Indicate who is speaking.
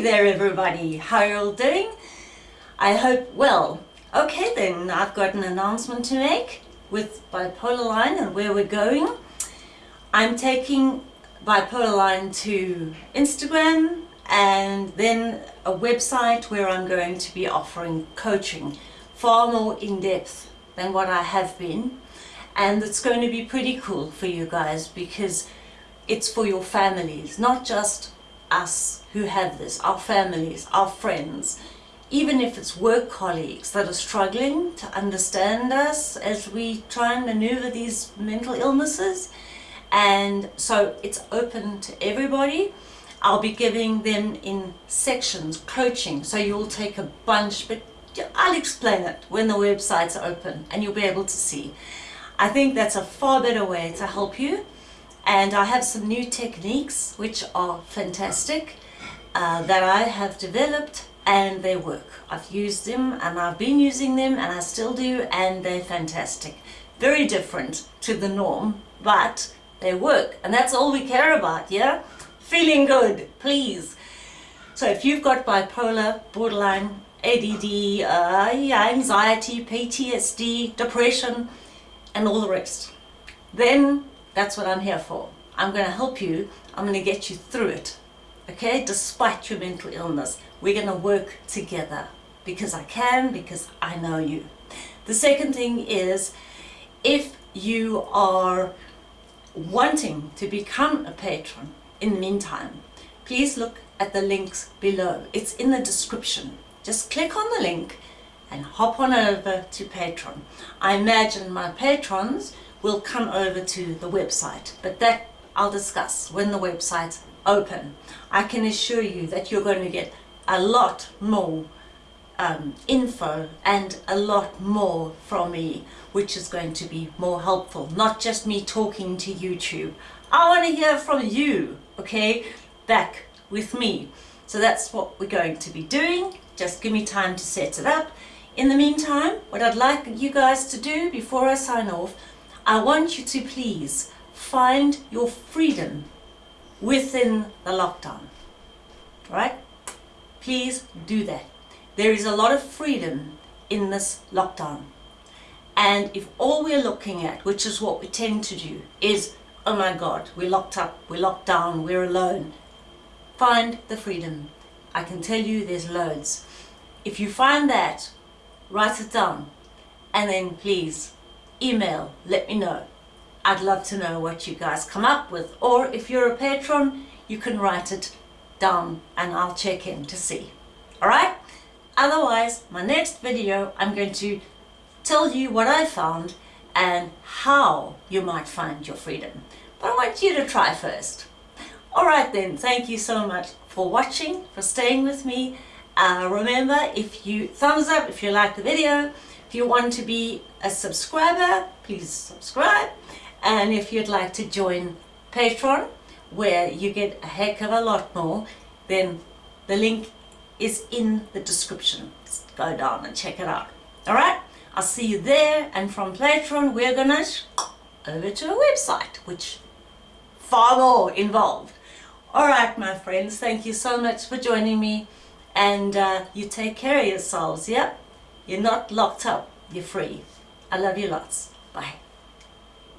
Speaker 1: There everybody, how are you all doing? I hope well. Okay then, I've got an announcement to make with Bipolar Line and where we're going. I'm taking Bipolar Line to Instagram and then a website where I'm going to be offering coaching far more in-depth than what I have been and it's going to be pretty cool for you guys because it's for your families, not just us who have this, our families, our friends, even if it's work colleagues that are struggling to understand us as we try and maneuver these mental illnesses. And so it's open to everybody. I'll be giving them in sections, coaching, so you'll take a bunch, but I'll explain it when the website's open and you'll be able to see. I think that's a far better way to help you and I have some new techniques which are fantastic uh, that I have developed and they work. I've used them and I've been using them and I still do and they're fantastic. Very different to the norm but they work and that's all we care about, yeah? Feeling good, please. So if you've got bipolar, borderline, ADD, uh, anxiety, PTSD, depression and all the rest, then that's what I'm here for. I'm going to help you. I'm going to get you through it. Okay? Despite your mental illness, we're going to work together because I can, because I know you. The second thing is if you are wanting to become a patron in the meantime, please look at the links below. It's in the description. Just click on the link and hop on over to Patreon. I imagine my patrons will come over to the website, but that I'll discuss when the website's open. I can assure you that you're going to get a lot more um, info and a lot more from me, which is going to be more helpful, not just me talking to YouTube. I want to hear from you, okay, back with me. So that's what we're going to be doing. Just give me time to set it up. In the meantime, what I'd like you guys to do before I sign off, I want you to please find your freedom within the lockdown. Right? Please do that. There is a lot of freedom in this lockdown. And if all we're looking at, which is what we tend to do, is, oh my God, we're locked up, we're locked down, we're alone. Find the freedom. I can tell you there's loads. If you find that, write it down and then please email, let me know. I'd love to know what you guys come up with. Or if you're a patron, you can write it down and I'll check in to see. Alright? Otherwise, my next video, I'm going to tell you what I found and how you might find your freedom. But I want you to try first. Alright then, thank you so much for watching, for staying with me. Uh, remember, if you thumbs up if you like the video, if you want to be a subscriber, please subscribe. And if you'd like to join Patreon, where you get a heck of a lot more, then the link is in the description. Just go down and check it out. Alright? I'll see you there. And from Patreon, we're gonna over to a website, which far more involved. Alright, my friends, thank you so much for joining me. And uh, you take care of yourselves, yeah? You're not locked up. You're free. I love you lots. Bye.